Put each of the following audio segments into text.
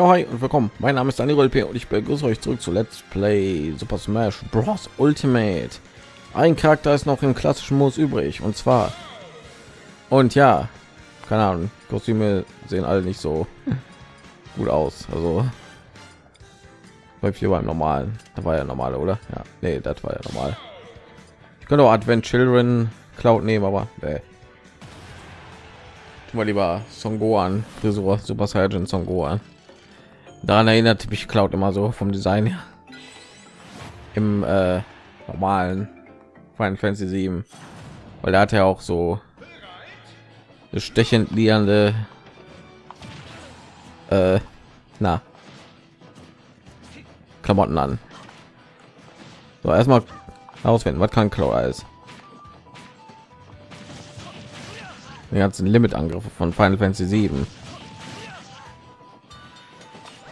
Ja, hi und willkommen. Mein Name ist Daniel P. und ich begrüße euch zurück zu Let's Play Super Smash Bros. Ultimate. Ein Charakter ist noch im klassischen Modus übrig und zwar und ja, keine Ahnung, Kostüme sehen alle nicht so gut aus. Also läuft hier beim normalen. Da war ja normale, oder? Ja, nee, das war ja normal. Ich könnte auch Advent Children Cloud nehmen, aber nee. Mal lieber Son Gohan, Frisur, Super Saiyan Son Gohan. Daran erinnert mich Cloud immer so vom Design her. Im äh, normalen Final Fantasy 7, weil er hat ja auch so stechend liegende äh, na Klamotten an. So erstmal auswählen, was kann Cloud alles? die ganzen limit angriffe von final fantasy 7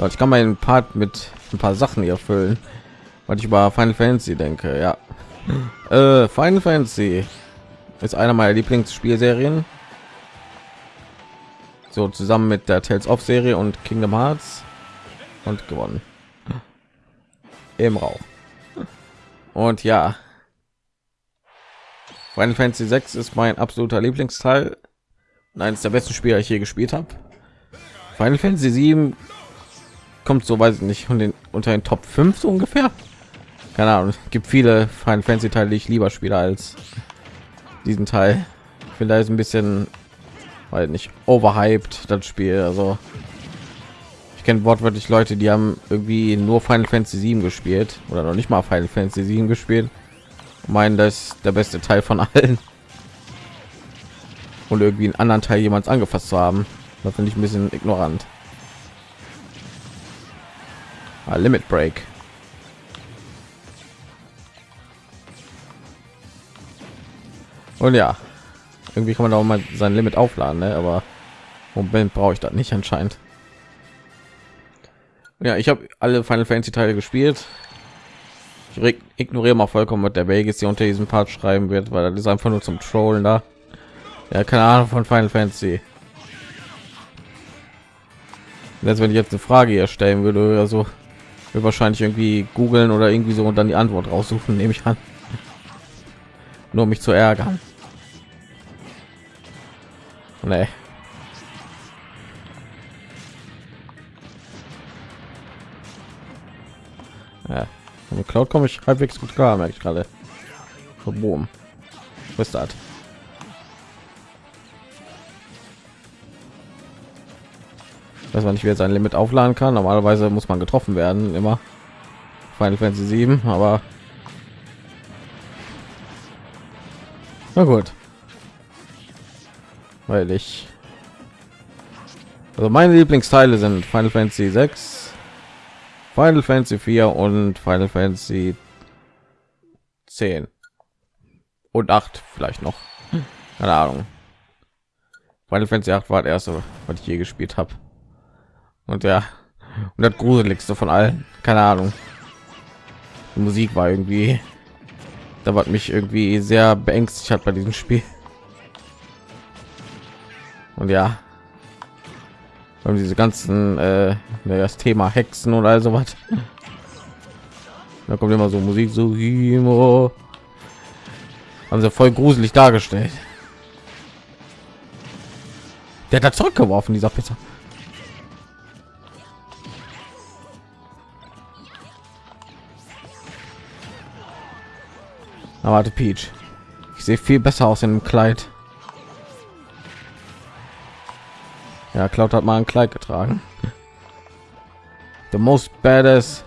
ich kann meinen part mit ein paar sachen hier erfüllen weil ich über final fantasy denke ja. Äh, final fantasy ist einer meiner lieblingsspielserien. So zusammen mit der tales of serie und kingdom hearts. Und gewonnen. Im rauch und ja. Final Fantasy 6 ist mein absoluter Lieblingsteil. Eines der besten Spiele, ich je gespielt habe. Final Fantasy 7 kommt so weiß ich nicht und den unter den Top 5 so ungefähr. Keine Ahnung, es gibt viele Final Fantasy Teile, die ich lieber spiele als diesen Teil. Ich finde da ist ein bisschen weil nicht overhyped das Spiel, also ich kenne wortwörtlich Leute, die haben irgendwie nur Final Fantasy 7 gespielt oder noch nicht mal Final Fantasy 7 gespielt. Meinen, das der beste Teil von allen und irgendwie einen anderen Teil jemals angefasst zu haben. Das finde ich ein bisschen ignorant. Ah, Limit Break. Und ja, irgendwie kann man auch mal sein Limit aufladen, ne? aber Moment brauche ich das nicht anscheinend. Ja, ich habe alle Final Fantasy Teile gespielt. Ich ignoriere mal vollkommen, mit der Vegas hier unter diesem Part schreiben wird, weil das ist einfach nur zum Trollen da. Ja, keine Ahnung von Final Fantasy. Jetzt, wenn ich jetzt eine Frage hier stellen würde oder so, wir wahrscheinlich irgendwie googeln oder irgendwie so und dann die Antwort raussuchen, nehme ich an. Nur um mich zu ärgern. Nee. Ja, mit Cloud komme ich halbwegs gut klar, merke ich gerade. So, boom. Was ist das? Dass man nicht wieder sein Limit aufladen kann. Normalerweise muss man getroffen werden, immer Final Fantasy 7, aber na gut, weil ich also meine Lieblingsteile sind Final Fantasy 6, Final Fantasy 4 und Final Fantasy 10 und 8 vielleicht noch. Keine Ahnung. Final Fantasy 8 war der erste, was ich je gespielt habe und ja und das gruseligste von allen keine ahnung. Die musik war irgendwie da war mich irgendwie sehr beängstigt hat bei diesem spiel. Und ja und diese ganzen äh, das thema hexen oder so was da kommt immer so musik so haben sie voll gruselig dargestellt. Der hat zurückgeworfen dieser pizza Aber Peach. Ich sehe viel besser aus in dem Kleid. Ja, Cloud hat mal ein Kleid getragen. The most badass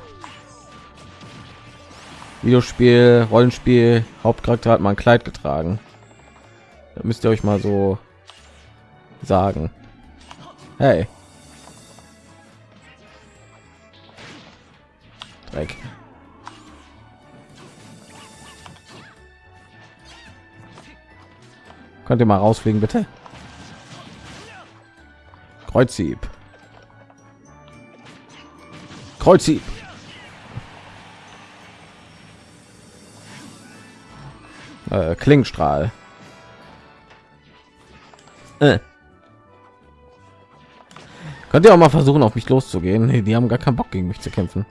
Videospiel, Rollenspiel, Hauptcharakter hat mal ein Kleid getragen. Da müsst ihr euch mal so sagen. Hey. Dreck. Könnt ihr mal rausfliegen, bitte? Kreuzhieb. Kreuzhieb. Äh, Klingstrahl. Äh. Könnt ihr auch mal versuchen, auf mich loszugehen? Nee, die haben gar keinen Bock gegen mich zu kämpfen.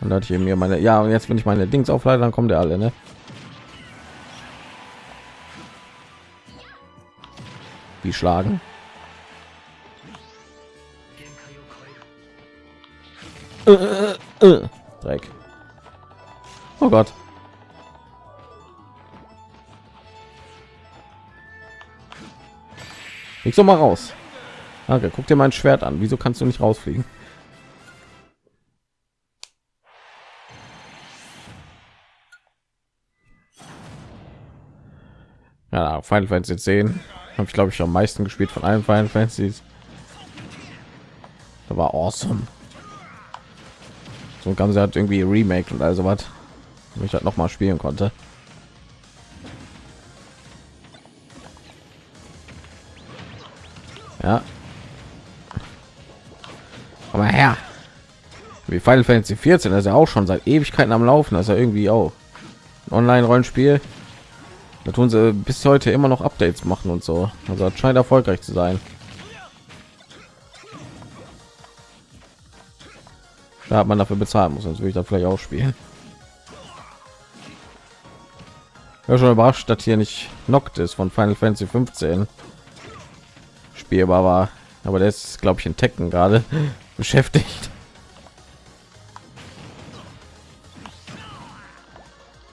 Und hatte ich eben mir meine, ja, und jetzt wenn ich meine Dings auflade, dann kommen der alle, ne? Wie schlagen? Äh, äh, äh. Dreck. Oh Gott. Ich so mal raus. Okay, guck dir mein Schwert an. Wieso kannst du nicht rausfliegen? Ja, Final Fantasy 10 habe ich glaube ich am meisten gespielt von allen Final Fantasies. Da war awesome. So ganz hat irgendwie Remake und also was, ich halt noch mal spielen konnte. Ja. Aber her. Wie Final Fantasy 14, das ist ja auch schon seit Ewigkeiten am Laufen, das ist ja irgendwie auch Online-Rollenspiel. Da tun sie bis heute immer noch Updates machen und so. Also das scheint erfolgreich zu sein. Da hat man dafür bezahlen muss, sonst würde ich da vielleicht auch spielen. Ja, schon überrascht, dass hier nicht knockt ist von Final Fantasy 15 spielbar war, aber ist, glaube ich, in Tekken gerade beschäftigt.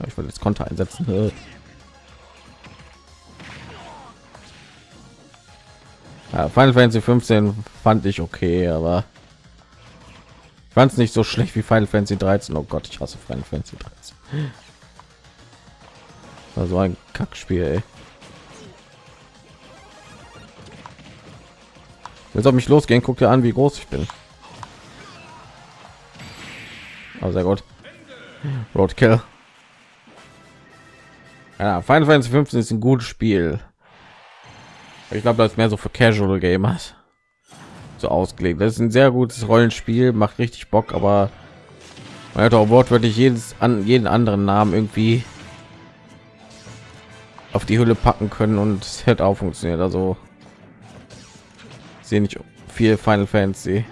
Ich wollte jetzt Konter einsetzen. Ja, Final Fantasy 15 fand ich okay, aber fand es nicht so schlecht wie Final Fantasy 13. Oh Gott, ich hasse Final Fantasy 13. Also ein Kackspiel. Ey. Jetzt auf mich losgehen, guck dir an, wie groß ich bin. Aber sehr gut. Roadkill. Ja, Final Fantasy 15 ist ein gutes Spiel. Ich glaube, das ist mehr so für Casual Gamers so ausgelegt. Das ist ein sehr gutes Rollenspiel, macht richtig Bock, aber man hat auch wortwörtlich jedes an jeden anderen Namen irgendwie auf die Hülle packen können und es hätte auch funktioniert. Also sehe nicht viel Final Fantasy.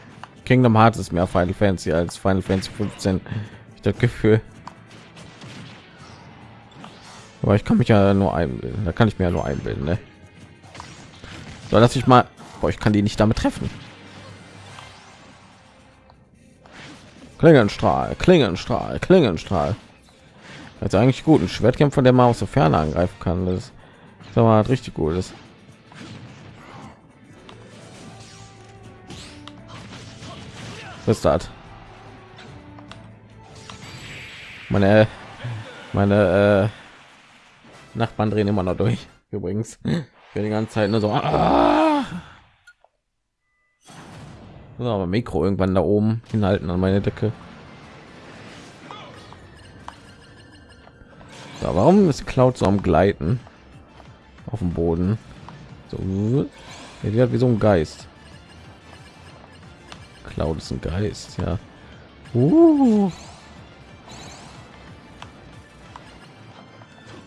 Kingdom Hearts ist mehr Final Fantasy als Final Fantasy 15. Ich das Gefühl. Aber ich kann mich ja nur einbilden. Da kann ich mir ja nur einbilden. Ne? So, lass ich mal. Boah, ich kann die nicht damit treffen. Klingenstrahl, Klingenstrahl, Klingenstrahl. Also eigentlich gut, ein Schwertkämpfer, der mal aus der Ferne angreifen kann. Das ist aber richtig gut ist. Ist das? Meine meine äh, Nachbarn drehen immer noch durch. Übrigens, für die ganze Zeit nur so. Ah! So, aber Mikro irgendwann da oben hinhalten an meine Decke. So, warum ist Cloud so am Gleiten auf dem Boden? So, hat wie so ein Geist. Cloud ist ein Geist, ja. Uh.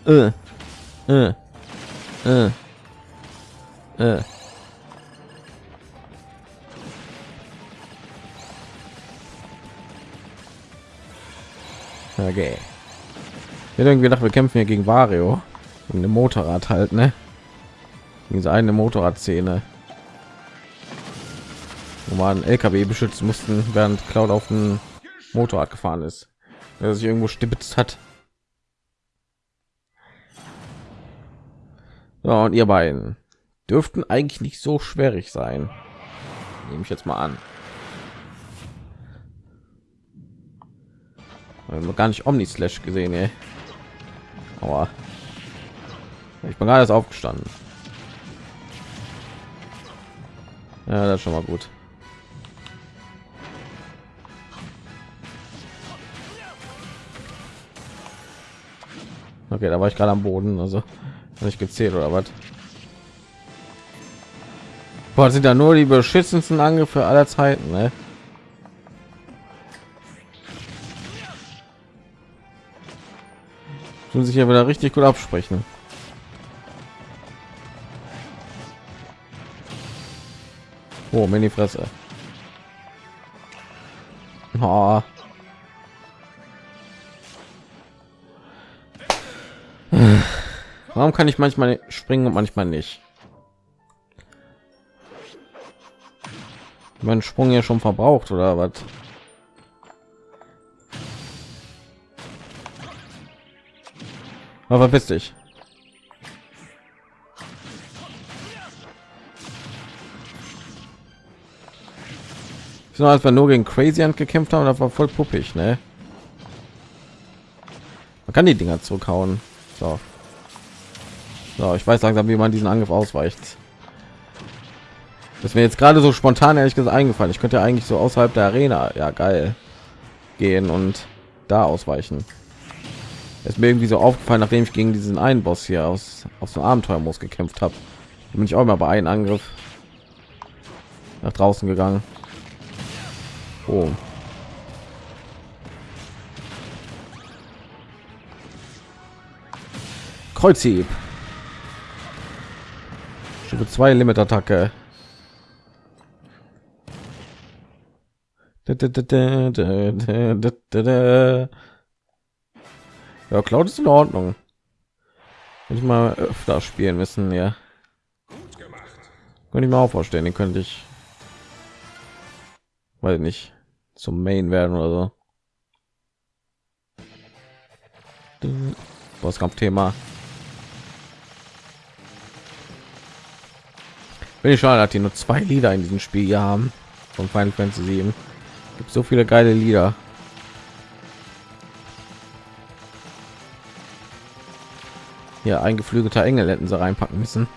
Äh. Äh. Äh. Äh. Okay. Hätte irgendwie gedacht, wir kämpfen hier gegen Vario. Gegen ein Motorrad halt, ne? Diese eine Motorradszene. Wo man LKW beschützen mussten, während Cloud auf dem Motorrad gefahren ist. Der sich irgendwo stibitzt hat. So, und ihr beiden dürften eigentlich nicht so schwierig sein. Nehme ich jetzt mal an. gar nicht Omni Slash gesehen, ey. Aber ich bin gerade aufgestanden. Ja, das ist schon mal gut. Okay, da war ich gerade am Boden, also nicht gezählt oder was? Boah, sind da nur die beschissensten Angriffe aller Zeiten, ne? tun sich ja wieder richtig gut absprechen. Oh, Mini Fresse. Oh. Warum kann ich manchmal springen und manchmal nicht? Mein Sprung ja schon verbraucht oder was? Aber bist dich. So, als wir nur gegen Crazy Hand gekämpft haben, das war voll puppig, ne? Man kann die Dinger zurückhauen. So. So, ich weiß langsam, wie man diesen Angriff ausweicht. Das mir jetzt gerade so spontan ehrlich gesagt eingefallen. Ich könnte ja eigentlich so außerhalb der Arena, ja geil, gehen und da ausweichen. ist mir irgendwie so aufgefallen, nachdem ich gegen diesen einen Boss hier aus aus dem Abenteuermodus gekämpft habe. Bin ich auch mal bei einem Angriff nach draußen gegangen. Oh. Kreuzhieb. Stufe 2 Limit-Attacke. Ja, Cloud ist in Ordnung. Hätte ich mal öfter spielen müssen, ja. Könnte ich mir auch vorstellen, den könnte ich, weil nicht zum Main werden oder so. Bosskampf-Thema. Bin ich schon, dass die nur zwei Lieder in diesem Spiel hier haben von Final Fantasy 7 gibt so viele geile Lieder. Hier eingeflügelter Engel hätten sie reinpacken müssen.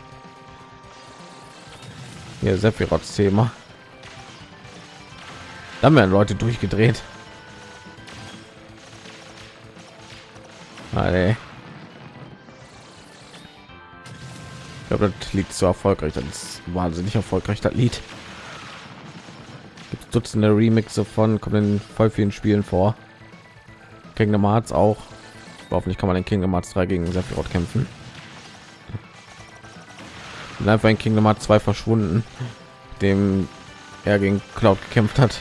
Hier Sephiroths Thema. Da haben wir Leute durchgedreht. Alter. Ich glaube, das liegt so erfolgreich. Das ist wahnsinnig erfolgreich, das Lied. Dutzende Remixe von kommen in voll vielen Spielen vor. Kingdom Hearts auch. Hoffentlich kann man in Kingdom Hearts 3 gegen Sephiroth kämpfen. Und einfach in Kingdom Hearts 2 verschwunden, dem er gegen Cloud gekämpft hat.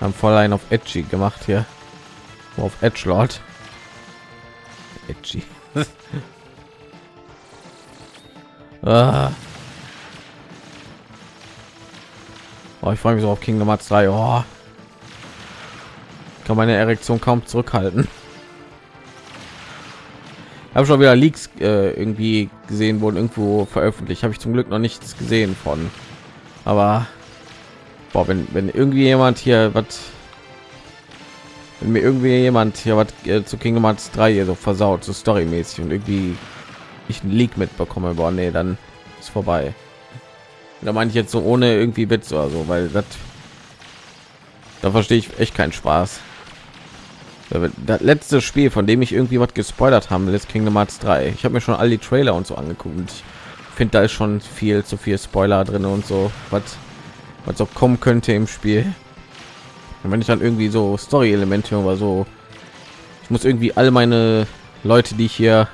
Haben voll einen auf Edgy gemacht hier. Auf Edge Lord. Edgy. ah. Oh, ich freue mich so auf Kingdom Hearts 3. Oh. Kann meine Erektion kaum zurückhalten. Habe schon wieder Leaks äh, irgendwie gesehen wurden irgendwo veröffentlicht. Habe ich zum Glück noch nichts gesehen von. Aber boah, wenn wenn irgendwie jemand hier was wenn mir irgendwie jemand hier was äh, zu Kingdom Hearts 3 hier so versaut, so storymäßig und irgendwie ich einen Leak mitbekomme, boah, nee, dann ist vorbei da meine ich jetzt so ohne irgendwie Witz oder so, weil das da verstehe ich echt keinen Spaß. Das letzte Spiel, von dem ich irgendwie was gespoilert haben will, ist Kingdom Hearts 3. Ich habe mir schon all die Trailer und so angeguckt. Ich finde, da ist schon viel zu viel Spoiler drin und so, was was auch kommen könnte im Spiel. Und wenn ich dann irgendwie so Story-Elemente oder so, ich muss irgendwie all meine Leute, die ich hier,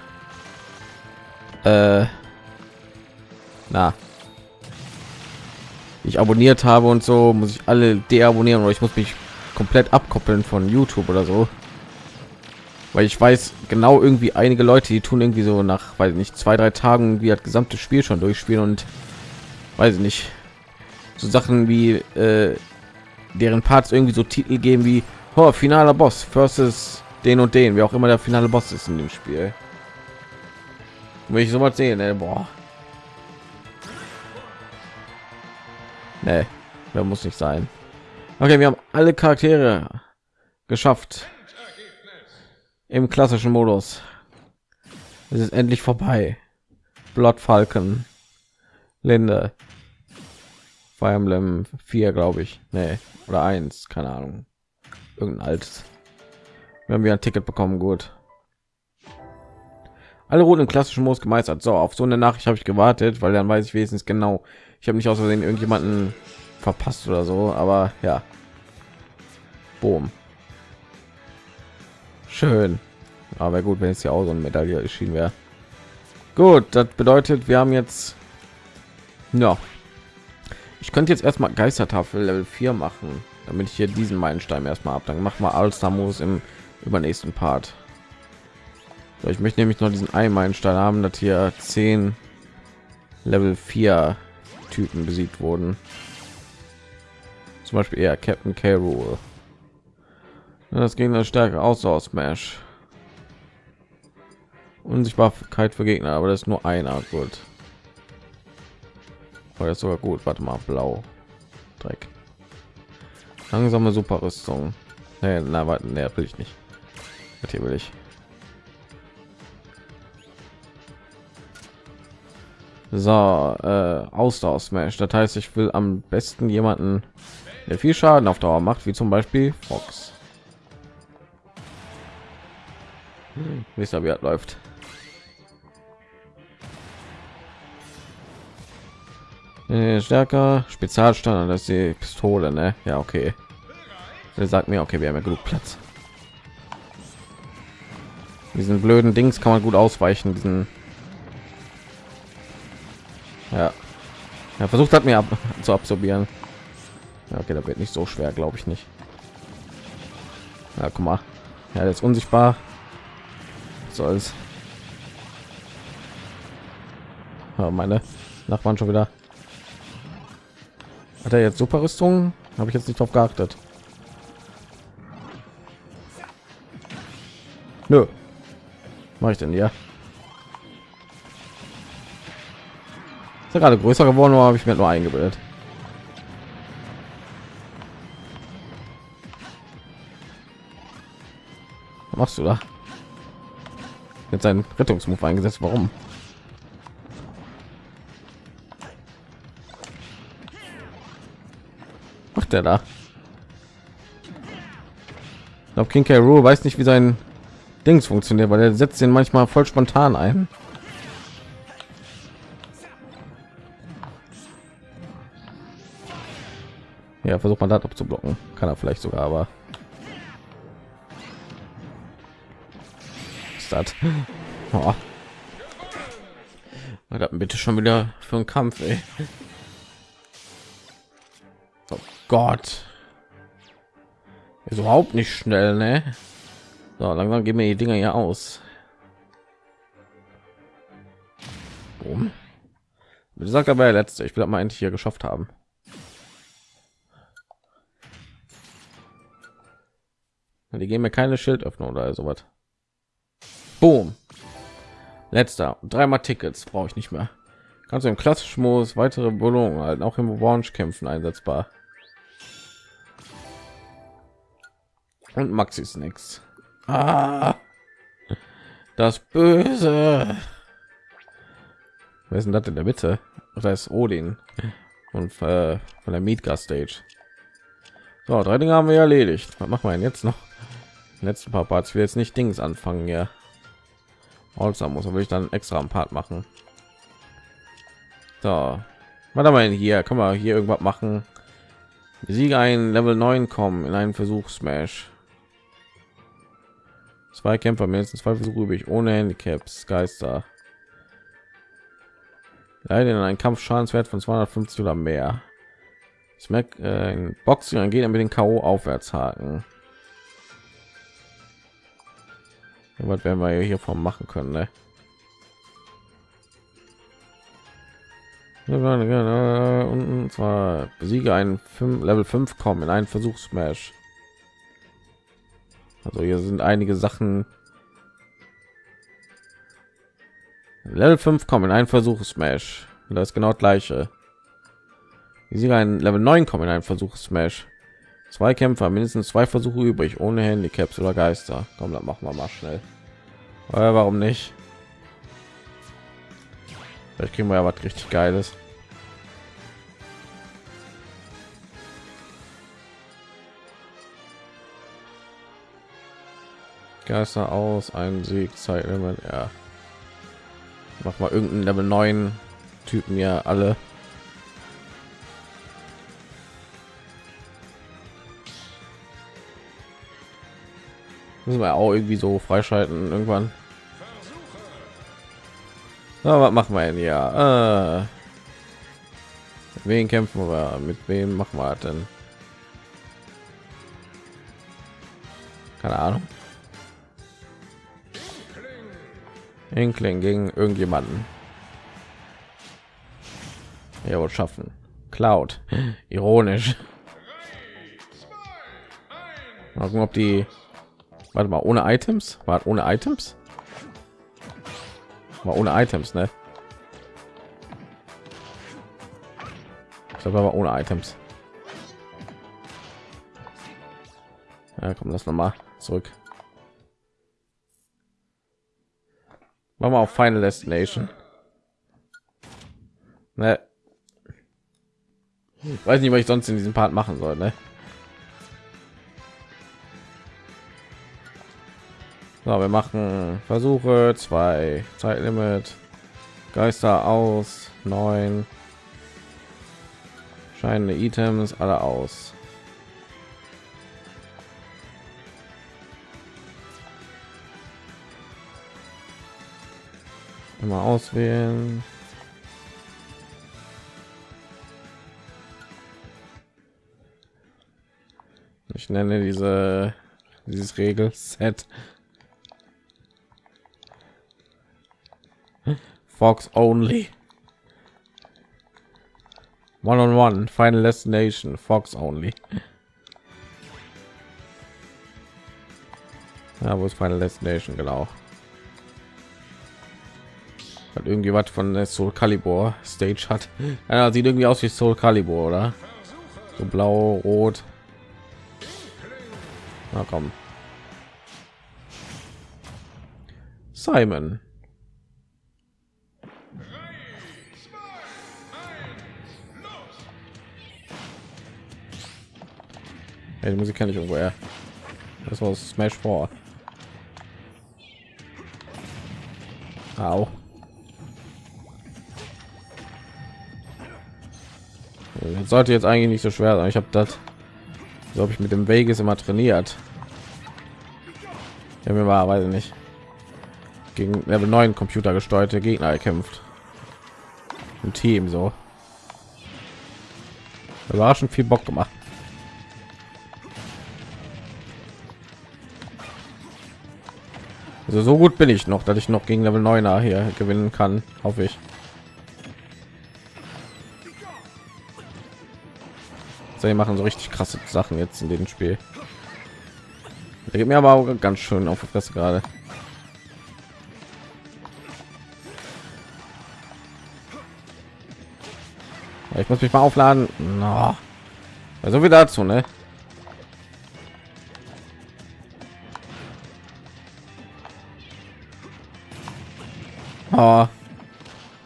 äh, na, ich abonniert habe und so muss ich alle deabonnieren oder ich muss mich komplett abkoppeln von youtube oder so. Weil ich weiß genau irgendwie einige leute die tun irgendwie so nach weil nicht zwei drei tagen wie das gesamte spiel schon durchspielen und weiß ich nicht so sachen wie äh, deren parts irgendwie so titel geben wie oh, finaler boss versus den und den wie auch immer der finale boss ist in dem spiel. Wenn ich sowas sehen ey, boah Nee, da muss nicht sein. Okay, wir haben alle Charaktere geschafft im klassischen Modus. Es ist endlich vorbei. Blood Falcon, Linde, Fire Emblem 4, glaube ich. Nee, oder eins, keine Ahnung. Irgendein altes. Wir haben wieder ein Ticket bekommen, gut. Alle Routen im klassischen Modus gemeistert. So, auf so eine Nachricht habe ich gewartet, weil dann weiß ich wenigstens genau, ich habe nicht aus Versehen irgendjemanden verpasst oder so, aber ja. Boom. Schön. Aber gut, wenn es ja auch so eine Medaille erschienen wäre. Gut, das bedeutet, wir haben jetzt ja Ich könnte jetzt erstmal Geistertafel Level 4 machen, damit ich hier diesen Meilenstein erstmal ab. Dann machen wir Allstar Modus im übernächsten Part. Ich möchte nämlich noch diesen einen Meilenstein haben, dass hier 10 Level 4 Typen besiegt wurden. Zum Beispiel eher Captain K. Rule. Das Gegner stärker aus aus Smash. Unsichtbarkeit für Gegner, aber das ist nur einer. Gut. Das ist sogar gut. Warte mal, blau. Dreck. Langsame Superrüstung. Nee, na, warte, nee, will ich nicht. Das hier will ich. So, äh, Ausdauer Smash. Das heißt, ich will am besten jemanden, der viel Schaden auf Dauer macht, wie zum Beispiel Fox. Hm, wie er läuft. Äh, stärker, Spezialstandard, das ist die Pistole, ne? Ja, okay. Er sagt mir, okay, wir haben ja genug Platz. Diesen blöden Dings kann man gut ausweichen, diesen ja. Er versucht hat mir ab zu absorbieren. Okay, da wird nicht so schwer, glaube ich nicht. Ja, guck mal. Ja, der ist unsichtbar. Soll's. Ja, meine Nachbarn schon wieder. Hat er jetzt super Rüstung? Habe ich jetzt nicht drauf geachtet. Nö. Mache ich denn ja? Gerade größer geworden oder habe ich mir nur eingebildet? Was machst du da? Jetzt einen Rettungsmove eingesetzt. Warum? Macht er da? Ich glaube, King K. Rool weiß nicht, wie sein Dings funktioniert, weil er setzt ihn manchmal voll spontan ein. Ja, versucht man das abzublocken. Kann er vielleicht sogar, aber ist das? Oh. bitte schon wieder für einen Kampf, ey. Oh Gott. Ist überhaupt nicht schnell, ne? So, langsam gehen mir die Dinger hier aus. Boom. Sagt aber der letzte. Ich will mal endlich hier geschafft haben. Die geben mir keine Schildöffnung oder sowas. Boom. Letzter. Dreimal Tickets brauche ich nicht mehr. Kannst du im klassischen Modus weitere Belohnungen halt auch im Orange kämpfen einsetzbar. Und Maxi Snacks. Ah, das Böse. Wer ist denn das in der Mitte? Da ist Odin und äh, von der Meetgar Stage. So, drei Dinge haben wir erledigt. Was machen wir denn jetzt noch? Letzten paar Parts. will jetzt nicht Dings anfangen, ja. Also muss aber ich dann extra ein Part machen. So, warte mal hier, kann man hier irgendwas machen? Siege ein Level 9 kommen in einen Versuch Smash. Zwei Kämpfer mindestens zwei Versuche übrig ohne Handicaps Geister. Leider in einen Kampf Schadenswert von 250 oder mehr. Smack äh, geht er mit den KO aufwärts was werden wir hier vom machen können ne? und zwar besiege ein 5 level 5 kommen in einen versuch smash also hier sind einige sachen. Level 5 kommen in einen versuch smash das ist genau das gleiche. Sie ein level 9 kommen in einen versuch smash Zwei Kämpfer, mindestens zwei Versuche übrig, ohne Handicaps oder Geister. Komm, dann machen wir mal schnell. Oder warum nicht? Vielleicht kriegen wir ja was richtig Geiles. Geister aus, ein Sieg, Zeitlimit, ja. Mach mal irgendeinen Level 9 Typen ja alle. Müssen wir auch irgendwie so freischalten irgendwann ja, was machen wir denn ja äh, wen kämpfen wir? Mit wem machen wir denn? Keine Ahnung. Inkling gegen irgendjemanden. Ja, wohl schaffen. Cloud. Ironisch. Mal gucken, ob die. Warte mal, ohne Items? War ohne Items? War ohne Items, ne? Ich glaube aber ohne Items. Ja, komm, lass noch mal zurück. Machen wir auf Final Destination. Ne. Weiß nicht, was ich sonst in diesem Part machen soll, ne? So, wir machen Versuche, zwei Zeitlimit, Geister aus, neun, scheinende Items, alle aus. Immer auswählen. Ich nenne diese dieses Regelset Fox only. One on one, final destination, Fox only. Ja, wo ist Final Destination genau? Hat irgendwie was von der Soul Calibur Stage hat. Ja, sieht irgendwie aus wie Soul Calibur, oder? So blau, rot. Na komm. Simon. Ja, die Musik kenne ich irgendwoher. Das war Smash 4. Au. Das sollte jetzt eigentlich nicht so schwer sein. Ich habe das, glaube ich, mit dem Vegas immer trainiert. Ja, mir war, weiß ich nicht, gegen Level 9 Computer gesteuerte Gegner erkämpft. Im Team so. Überraschend viel Bock gemacht. Also so gut bin ich noch, dass ich noch gegen Level 9er hier gewinnen kann, hoffe ich. So, die machen so richtig krasse Sachen jetzt in dem Spiel. Da geht mir aber auch ganz schön auf die Fresse gerade. Ich muss mich mal aufladen. No. Also wie dazu, ne? Oh.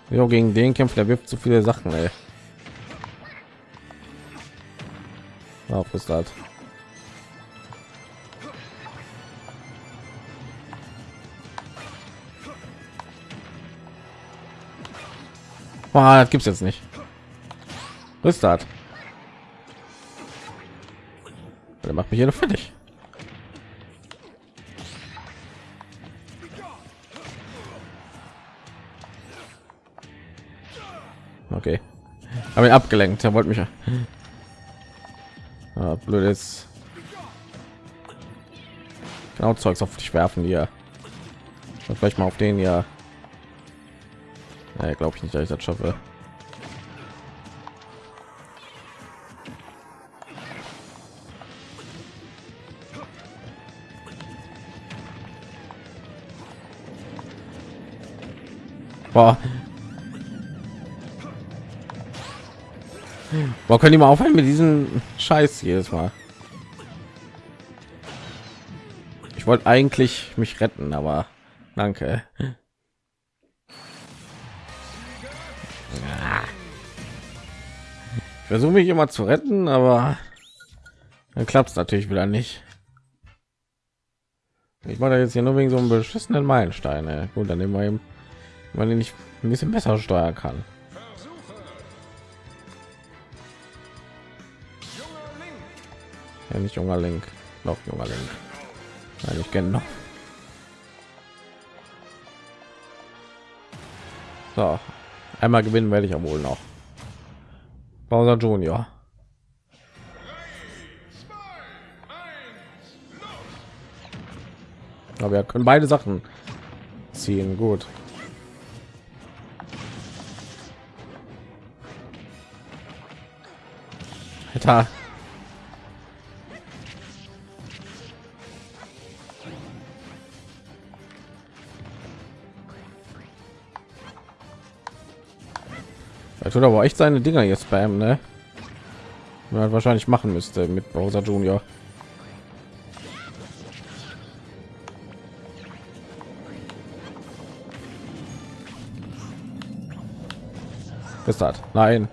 Jo, gegen den kämpft der wirft zu viele Sachen, ey. Auf ist das. Boah, das gibt's jetzt nicht. Ist das? Der macht mich hier fertig. Habe ihn abgelenkt. Er wollte mich. Ah, blöd ist. Genau Zeugs auf dich werfen hier. Vielleicht mal auf den ja. Nee, glaube ich nicht, dass ich das schaffe. Boah. Boah, können die mal aufhören mit diesem Scheiß jedes Mal? Ich wollte eigentlich mich retten, aber danke. Ich versuche mich immer zu retten, aber dann klappt es natürlich wieder nicht. Ich mache jetzt hier nur wegen so einem beschissenen Meilensteine. Gut, dann nehmen wir eben weil ich nicht ein bisschen besser steuern kann. Ja, nicht junger Link, noch junger Link. Nein, ich kenne noch. So, einmal gewinnen werde ich ja wohl noch. Bowser Junior. Aber wir können beide Sachen ziehen. Gut. Alter. Er tut aber echt seine Dinger jetzt beim, ne? Man wahrscheinlich machen müsste mit Bowser Junior. Das. Nein.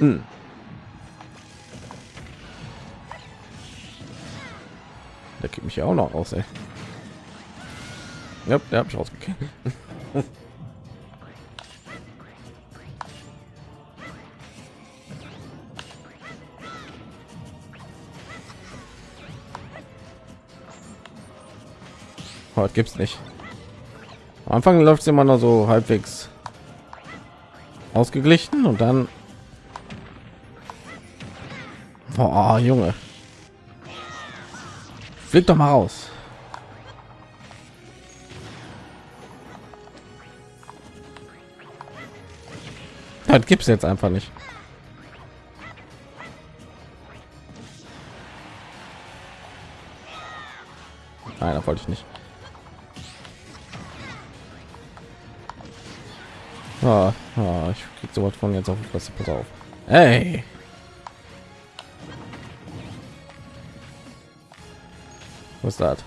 Hm. Ja auch noch aus. Ja, der habe ich rausgekriegt. oh, gibt's nicht. Am Anfang läuft es immer noch so halbwegs ausgeglichen und dann Boah, Junge. Flieg doch mal raus. Das gibt's jetzt einfach nicht. Nein, da wollte ich nicht. Ah, ah, ich krieg sowas von jetzt auf was pass auf. Hey. Was das?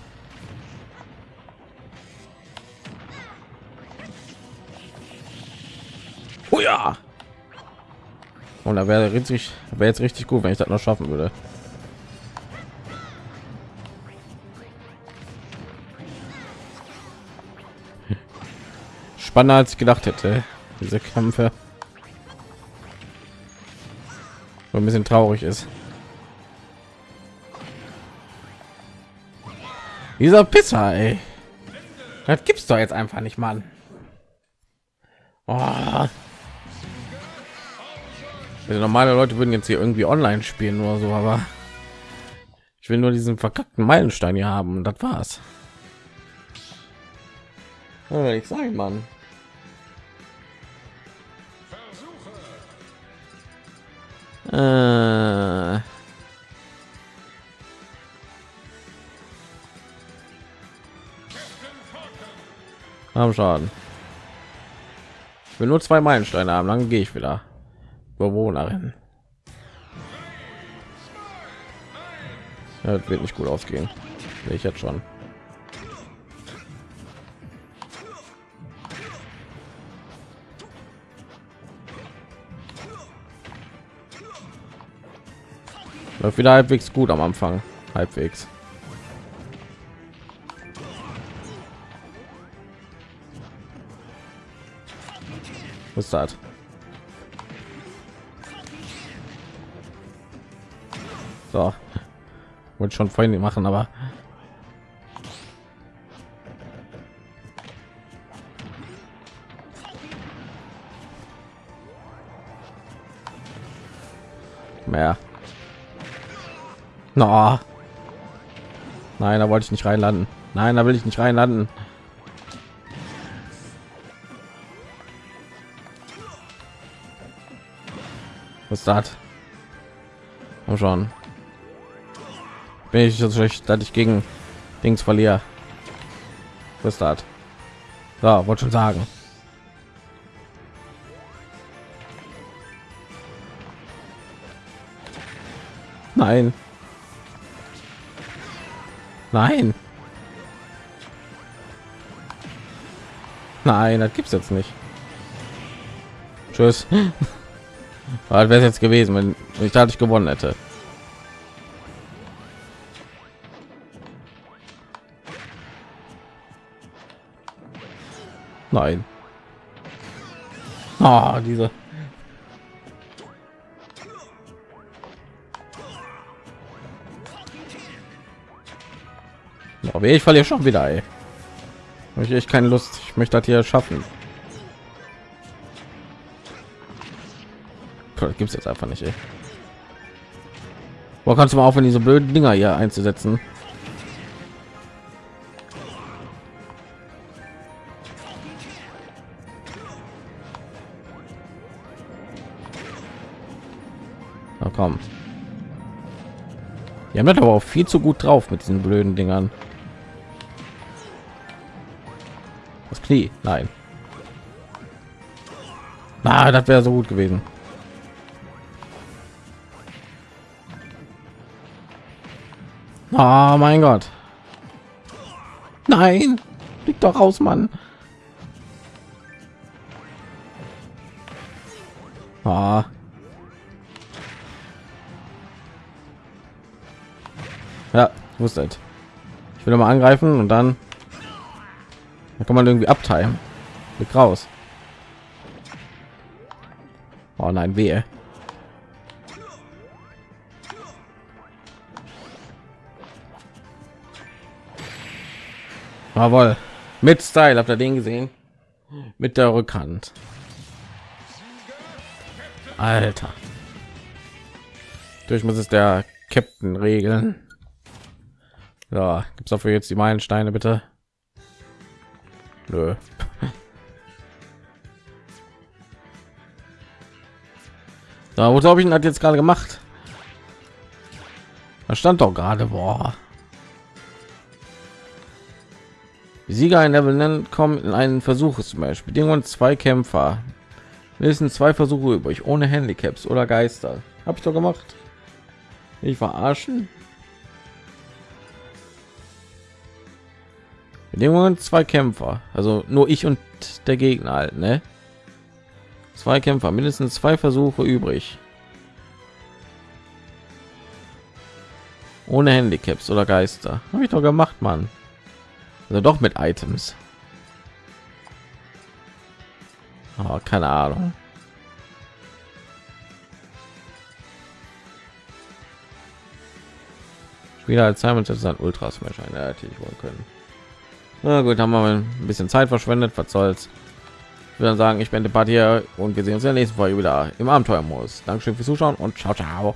Oh ja. Und da wäre richtig, wäre jetzt richtig gut, wenn ich das noch schaffen würde. Spannender als ich gedacht hätte. Diese Kämpfe. So ein bisschen traurig ist. Dieser Pisser, ey. Das gibt's doch jetzt einfach nicht, Mann. Oh. Also normale Leute würden jetzt hier irgendwie online spielen oder so, aber ich will nur diesen verkackten Meilenstein hier haben. Das war's. Ja, ich sage, Mann. Äh. Haben Schaden. Ich will nur zwei Meilensteine haben, dann gehe ich wieder. Bewohnerin. Das wird nicht gut ausgehen. Ich jetzt schon. Läuft wieder halbwegs gut am Anfang. Halbwegs. Ist das? So. Wollte schon vorhin machen, aber mehr. No. Nein, da wollte ich nicht reinlanden. Nein, da will ich nicht reinlanden. Was das? Komm schon. Bin ich so schlecht, dass ich gegen Dings verliere. Was das? So, wollte schon sagen. Nein. Nein. Nein, das gibt's jetzt nicht. Tschüss. wäre es jetzt gewesen, wenn ich dadurch gewonnen hätte. Nein. Ah, diese. Aber ich verliere schon wieder. Ey. Ich echt keine Lust. Ich möchte das hier schaffen. Gibt es jetzt einfach nicht. Wo kannst du mal aufhören, diese blöden Dinger hier einzusetzen? Na komm. Die haben das aber auch viel zu gut drauf mit diesen blöden Dingern. Das Knie, nein. Na, das wäre so gut gewesen. Oh mein Gott. Nein, liegt doch raus, Mann. Ah. Ja, wusste es. Ich will mal angreifen und dann, dann kann man irgendwie abteilen. Blick raus. Oh nein, wehe. Jawohl. Mit Style, habt ihr den gesehen? Mit der Rückhand. Alter. Durch muss es der Captain regeln. Ja, gibt's dafür jetzt die Meilensteine bitte? Nö. Da, wo glaube ich hat jetzt gerade gemacht? Da stand doch gerade, boah. Sieger in Level nennen kommen in einen Versuch zum Beispiel. Bedingungen zwei Kämpfer. Mindestens zwei Versuche übrig, ohne Handicaps oder Geister. Habe ich doch gemacht. Ich verarschen. Bedingungen zwei Kämpfer, also nur ich und der Gegner halt, ne? Zwei Kämpfer, mindestens zwei Versuche übrig. Ohne Handicaps oder Geister. Habe ich doch gemacht, Mann. Also doch mit Items. Oh, keine Ahnung. Spieler als Simon das ist ein Ultra Smash eine hätte ich wohl können. Na gut, haben wir ein bisschen Zeit verschwendet, was soll's. Ich würde sagen, ich bin die Partie und wir sehen uns in der nächsten Folge wieder im Abenteuermodus. Dankeschön fürs Zuschauen und ciao, ciao.